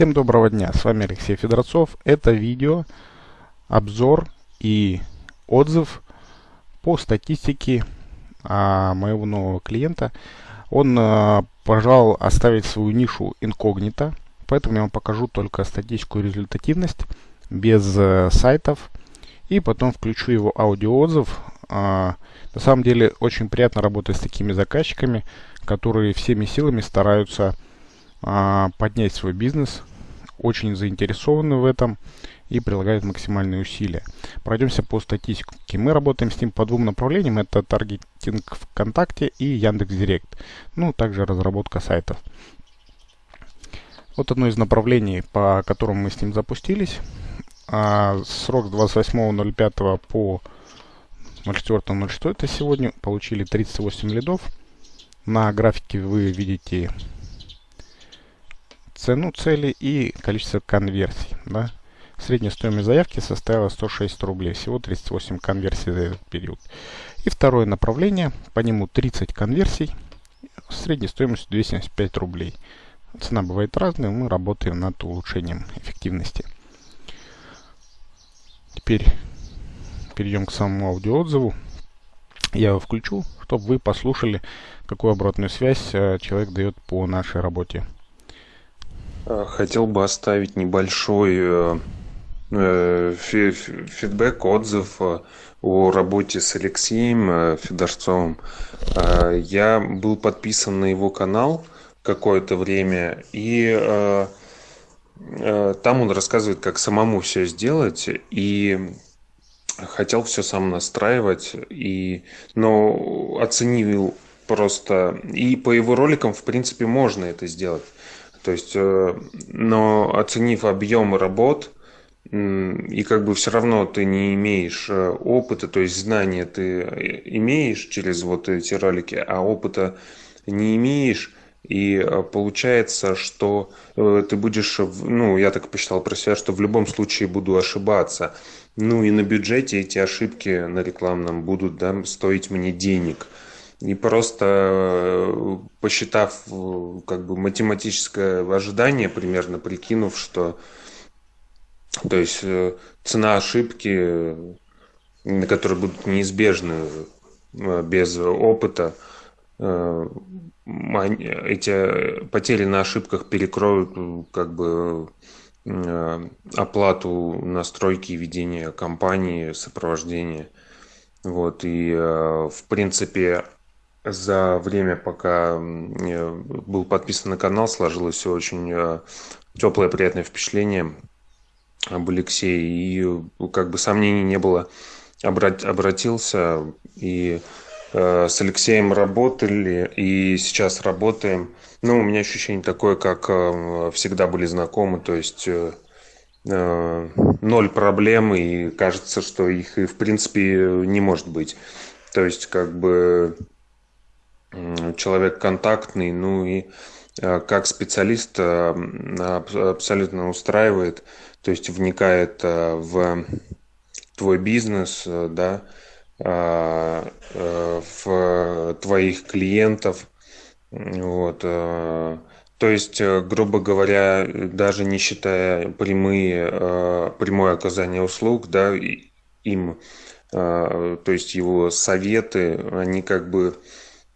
Всем доброго дня, с вами Алексей Федорцов. Это видео, обзор и отзыв по статистике а, моего нового клиента. Он а, пожелал оставить свою нишу инкогнито, поэтому я вам покажу только статистику и результативность без а, сайтов. И потом включу его аудиоотзыв. А, на самом деле очень приятно работать с такими заказчиками, которые всеми силами стараются а, поднять свой бизнес, очень заинтересованы в этом и прилагают максимальные усилия. Пройдемся по статистике. Мы работаем с ним по двум направлениям. Это таргетинг ВКонтакте и Яндекс.Директ. Ну, также разработка сайтов. Вот одно из направлений, по которому мы с ним запустились. А, срок с 28.05 по 04.06 это сегодня. Получили 38 лидов. На графике вы видите цену цели и количество конверсий. Да? Средняя стоимость заявки составила 106 рублей. Всего 38 конверсий за этот период. И второе направление. По нему 30 конверсий. Средняя стоимость 275 рублей. Цена бывает разная. Мы работаем над улучшением эффективности. Теперь перейдем к самому аудиоотзыву. Я его включу, чтобы вы послушали, какую обратную связь э, человек дает по нашей работе. Э, хотел бы оставить небольшой э, э, фидбэк, отзыв о работе с Алексеем Федорцовым. Я был подписан на его канал какое-то время, и там он рассказывает, как самому все сделать, и хотел все сам настраивать, и, но оценил просто, и по его роликам, в принципе, можно это сделать. То есть, э, но оценив объем работ, и как бы все равно ты не имеешь э, опыта, то есть знания ты э, имеешь через вот эти ролики, а опыта не имеешь, и получается, что ты будешь, ну, я так посчитал про себя, что в любом случае буду ошибаться. Ну и на бюджете эти ошибки на рекламном будут да, стоить мне денег – и просто э, посчитав э, как бы математическое ожидание, примерно прикинув, что то есть э, цена ошибки, которые будут неизбежны без опыта, эти потери на ошибках перекроют как бы оплату настройки ведения компании, сопровождения. Вот, и в принципе за время, пока был подписан на канал, сложилось все очень э, теплое, приятное впечатление об Алексее. И э, как бы сомнений не было. Обратился и э, с Алексеем работали, и сейчас работаем. Ну, у меня ощущение такое, как всегда были знакомы, то есть ноль проблем, и кажется, что их и в принципе не может быть. То есть, как бы человек контактный, ну и э, как специалист э, абсолютно устраивает, то есть вникает э, в твой бизнес, да, в твоих клиентов, вот, то есть, грубо говоря, даже не считая прямые, прямое оказание услуг, да, им, то есть его советы, они как бы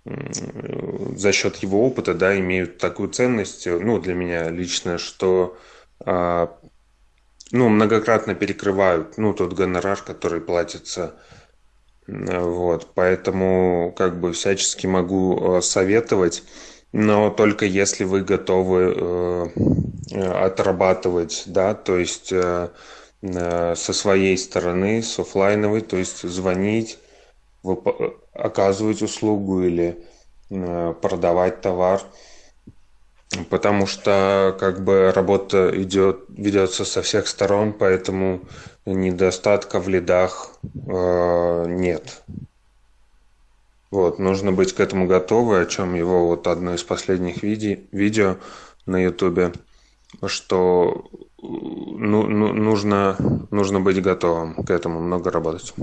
за счет его опыта, да, имеют такую ценность, ну, для меня лично, что, а, ну, многократно перекрывают, ну, тот гонорар, который платится, вот, поэтому, как бы, всячески могу э, советовать, но только если вы готовы э, отрабатывать, да, то есть э, со своей стороны, с офлайновой, то есть звонить, оказывать услугу или э, продавать товар, потому что как бы работа идет, ведется со всех сторон, поэтому недостатка в лидах э, нет. Вот, нужно быть к этому готовы, о чем его вот одно из последних виде, видео на ютубе, что ну, ну, нужно, нужно быть готовым к этому, много работать.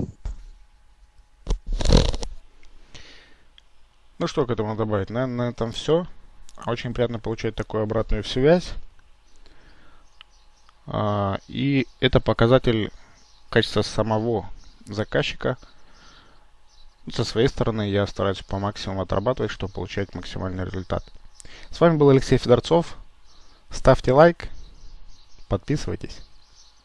Ну что к этому добавить? Наверное, на этом все. Очень приятно получать такую обратную связь. А, и это показатель качества самого заказчика. Со своей стороны я стараюсь по максимуму отрабатывать, чтобы получать максимальный результат. С вами был Алексей Федорцов. Ставьте лайк, подписывайтесь.